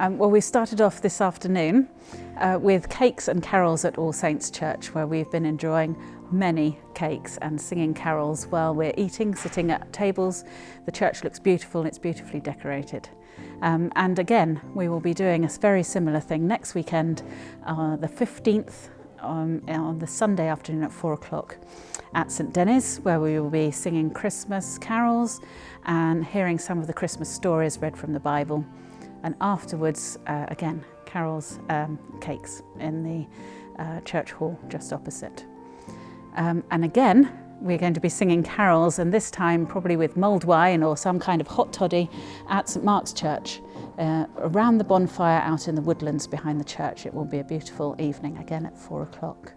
Um, well, we started off this afternoon uh, with cakes and carols at All Saints Church, where we've been enjoying many cakes and singing carols while we're eating, sitting at tables. The church looks beautiful and it's beautifully decorated. Um, and again, we will be doing a very similar thing next weekend, uh, the 15th, um, on the Sunday afternoon at four o'clock at St Denys, where we will be singing Christmas carols and hearing some of the Christmas stories read from the Bible and afterwards, uh, again, Carol's um, cakes in the uh, church hall just opposite. Um, and again, we're going to be singing carols and this time probably with mulled wine or some kind of hot toddy at St Mark's Church uh, around the bonfire out in the woodlands behind the church. It will be a beautiful evening again at four o'clock.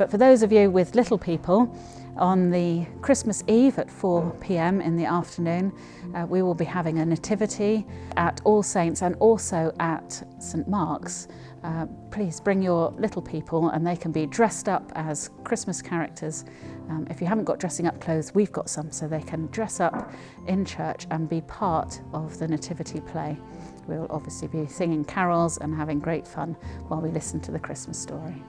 But for those of you with little people, on the Christmas Eve at 4 p.m. in the afternoon, uh, we will be having a nativity at All Saints and also at St Mark's. Uh, please bring your little people and they can be dressed up as Christmas characters. Um, if you haven't got dressing up clothes, we've got some so they can dress up in church and be part of the nativity play. We'll obviously be singing carols and having great fun while we listen to the Christmas story.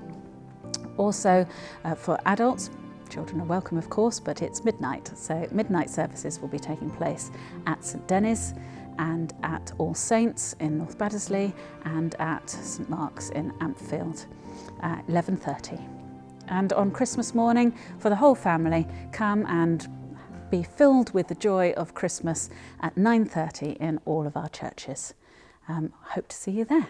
Also, uh, for adults, Children are welcome, of course, but it's midnight, so midnight services will be taking place at St Denys and at All Saints in North Baddesley and at St Mark's in Ampfield at 11.30. And on Christmas morning, for the whole family, come and be filled with the joy of Christmas at 9.30 in all of our churches. Um, hope to see you there.